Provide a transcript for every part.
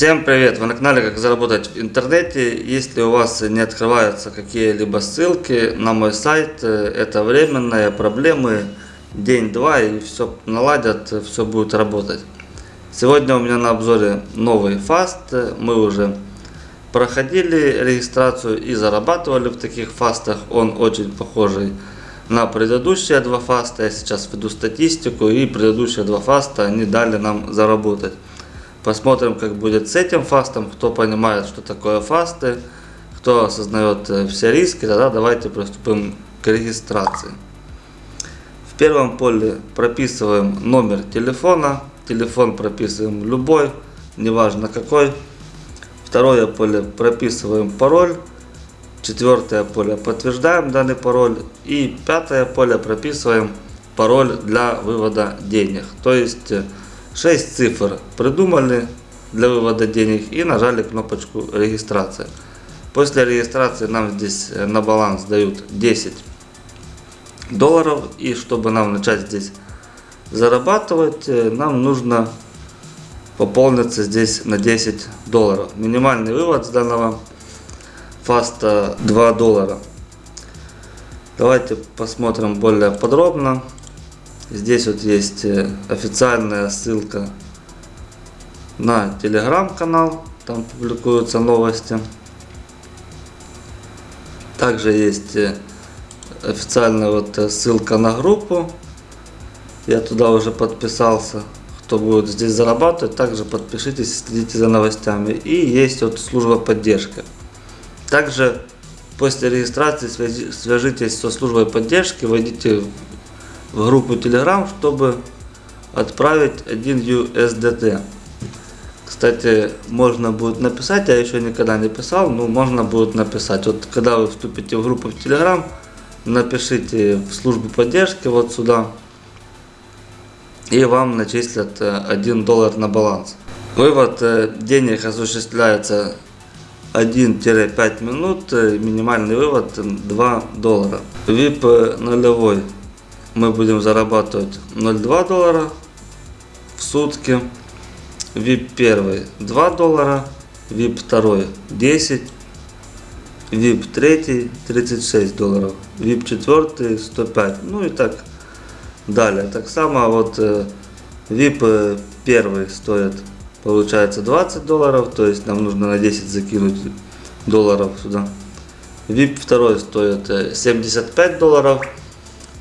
Всем привет! Вы на канале Как заработать в интернете. Если у вас не открываются какие-либо ссылки на мой сайт, э, это временные проблемы, день-два и все наладят, все будет работать. Сегодня у меня на обзоре новый фаст. Мы уже проходили регистрацию и зарабатывали в таких фастах. Он очень похожий на предыдущие два фаста. Я сейчас веду статистику и предыдущие два фаста они дали нам заработать. Посмотрим, как будет с этим фастом. Кто понимает, что такое фасты, кто осознает э, все риски, тогда давайте приступим к регистрации. В первом поле прописываем номер телефона. Телефон прописываем любой, неважно какой. Второе поле прописываем пароль. Четвертое поле подтверждаем данный пароль. И пятое поле прописываем пароль для вывода денег. То есть э, 6 цифр придумали для вывода денег и нажали кнопочку регистрация. После регистрации нам здесь э, на баланс дают 10 долларов. И чтобы нам начать здесь зарабатывать, э, нам нужно пополниться здесь на 10 долларов. Минимальный вывод с данного фаста 2 доллара. Давайте посмотрим более подробно. Здесь вот есть э, официальная ссылка на телеграм-канал, там публикуются новости. Также есть э, официальная вот э, ссылка на группу. Я туда уже подписался. Кто будет здесь зарабатывать, также подпишитесь, следите за новостями. И есть вот служба поддержки. Также после регистрации свяжитесь со службой поддержки, войдите в группу Telegram, чтобы отправить 1 USDT. Кстати, можно будет написать, я еще никогда не писал, но можно будет написать. Вот когда вы вступите в группу в Telegram, напишите в службу поддержки вот сюда, и вам начислят 1 доллар на баланс. Вывод э, денег осуществляется 1-5 минут, э, минимальный вывод 2 доллара. VIP нулевой мы будем зарабатывать 0,2 доллара в сутки. VIP 1 2 доллара, VIP 2 10, VIP 3 36 долларов, VIP 4 105, ну и так далее. Так само вот VIP 1 стоит получается 20 долларов, то есть нам нужно на 10 закинуть долларов сюда. VIP 2 стоит 75 долларов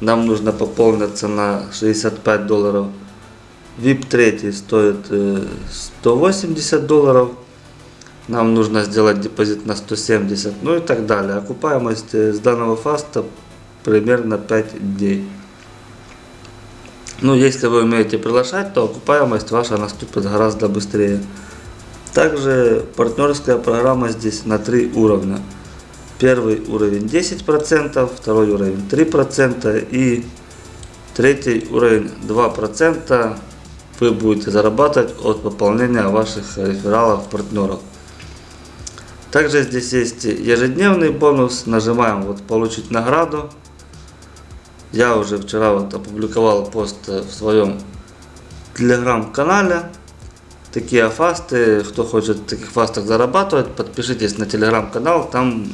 нам нужно пополниться на 65 долларов. VIP 3 стоит 180 э, долларов. Нам нужно сделать депозит на 170, ну и так далее. Окупаемость э, с данного фаста примерно 5 дней. Ну, если вы умеете приглашать, то окупаемость ваша наступит гораздо быстрее. Также партнерская программа здесь на 3 уровня. Первый уровень 10%, второй уровень 3% и третий уровень 2% вы будете зарабатывать от пополнения ваших рефералов партнеров. Также здесь есть ежедневный бонус. Нажимаем вот получить награду. Я уже вчера вот опубликовал пост в своем телеграм-канале. Такие фасты, кто хочет в таких фастах зарабатывать, подпишитесь на телеграм-канал, там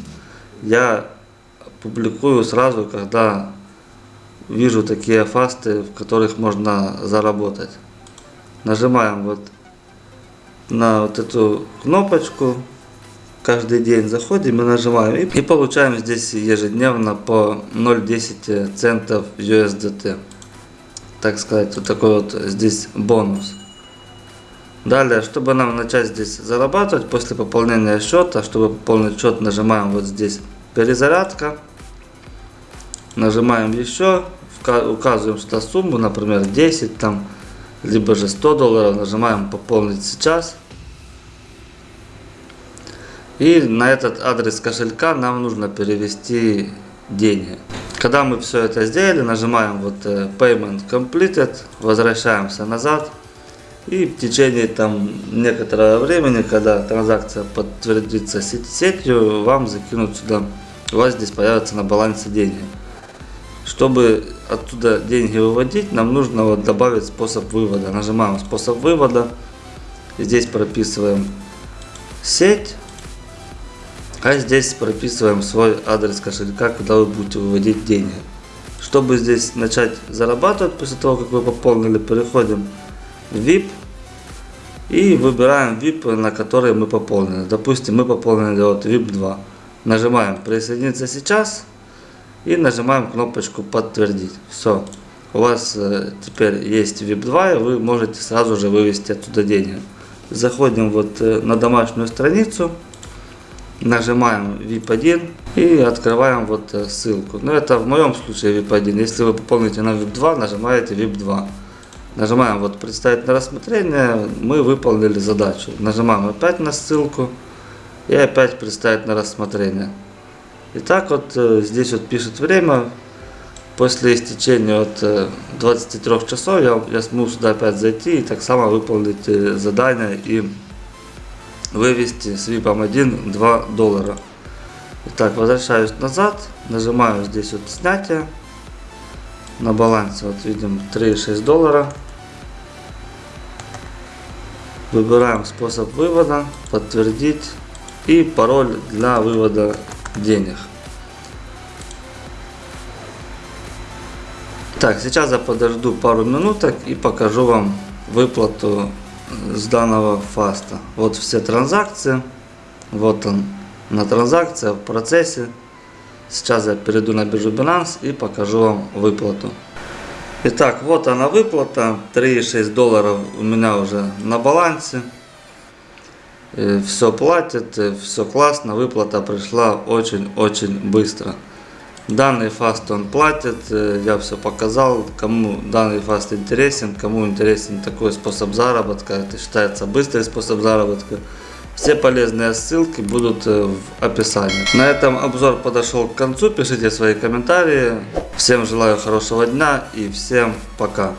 я публикую сразу, когда вижу такие фасты, в которых можно заработать. Нажимаем вот на вот эту кнопочку. Каждый день заходим и нажимаем. И, получаем здесь ежедневно по 0,10 центов USDT. Так сказать, вот такой вот здесь бонус. Далее, чтобы нам начать здесь зарабатывать после пополнения счета, чтобы пополнить счет, нажимаем вот здесь перезарядка. Нажимаем еще, указываем сюда сумму, например 10 там, либо же 100 долларов. Нажимаем пополнить сейчас. И на этот адрес кошелька нам нужно перевести деньги. Когда мы все это сделали, нажимаем вот э, Payment Completed, возвращаемся назад. И в течение там некоторого времени, когда транзакция подтвердится сетью, вам закинут сюда у вас здесь появятся на балансе деньги. Чтобы оттуда деньги выводить, нам нужно вот добавить способ вывода. Нажимаем способ вывода. Здесь прописываем сеть. А здесь прописываем свой адрес кошелька, куда вы будете выводить деньги. Чтобы здесь начать зарабатывать после того, как вы пополнили, переходим VIP и выбираем VIP, на который мы пополнили. Допустим, мы пополнили вот VIP 2. Нажимаем присоединиться сейчас и нажимаем кнопочку подтвердить. Все. У вас э, теперь есть VIP 2 и вы можете сразу же вывести оттуда деньги. Заходим вот э, на домашнюю страницу, нажимаем VIP 1 и открываем вот э, ссылку. Но это в моем случае VIP 1. Если вы пополните на VIP 2, нажимаете VIP 2. Нажимаем вот представить на рассмотрение, мы выполнили задачу. Нажимаем опять на ссылку и опять представить на рассмотрение. И так вот э, здесь вот пишет время. После истечения от э, 23 часов я, я смогу сюда опять зайти и так само выполнить э, задание и вывести с VIP 1 2 доллара. Итак, возвращаюсь назад, нажимаю здесь вот снятие. На балансе вот видим 3,6 доллара. Выбираем способ вывода, подтвердить и пароль для вывода денег. Так, сейчас я подожду пару минуток и покажу вам выплату с данного фаста. Вот все транзакции. Вот он на транзакция в процессе. Сейчас я перейду на биржу Binance и покажу вам выплату. Итак, вот она выплата. 3,6 долларов у меня уже на балансе. Все платит, все классно. Выплата пришла очень-очень быстро. Данный фаст он платит, я все показал, кому данный фаст интересен, кому интересен такой способ заработка, это считается быстрый способ заработка. Все полезные ссылки будут э, в описании. На этом обзор подошел к концу, пишите свои комментарии. Всем желаю хорошего дня и всем пока.